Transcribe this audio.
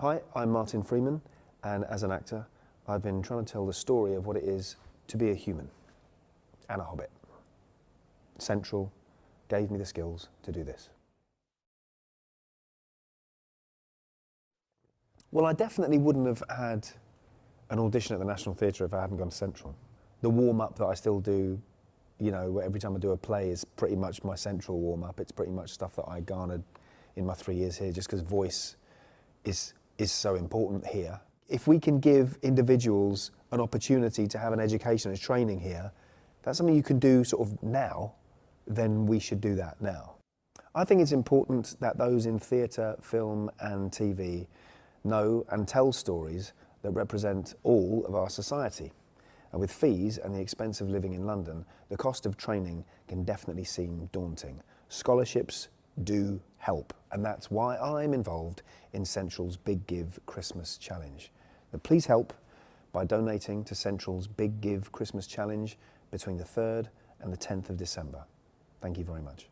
Hi, I'm Martin Freeman, and as an actor, I've been trying to tell the story of what it is to be a human and a hobbit. Central gave me the skills to do this. Well, I definitely wouldn't have had an audition at the National Theatre if I hadn't gone to Central. The warm-up that I still do, you know, every time I do a play is pretty much my Central warm-up. It's pretty much stuff that I garnered in my three years here just because voice is, is so important here. If we can give individuals an opportunity to have an education and training here, that's something you can do sort of now, then we should do that now. I think it's important that those in theatre, film and TV know and tell stories that represent all of our society. And with fees and the expense of living in London, the cost of training can definitely seem daunting. Scholarships do help, and that's why I'm involved in Central's Big Give Christmas Challenge. But please help by donating to Central's Big Give Christmas Challenge between the 3rd and the 10th of December. Thank you very much.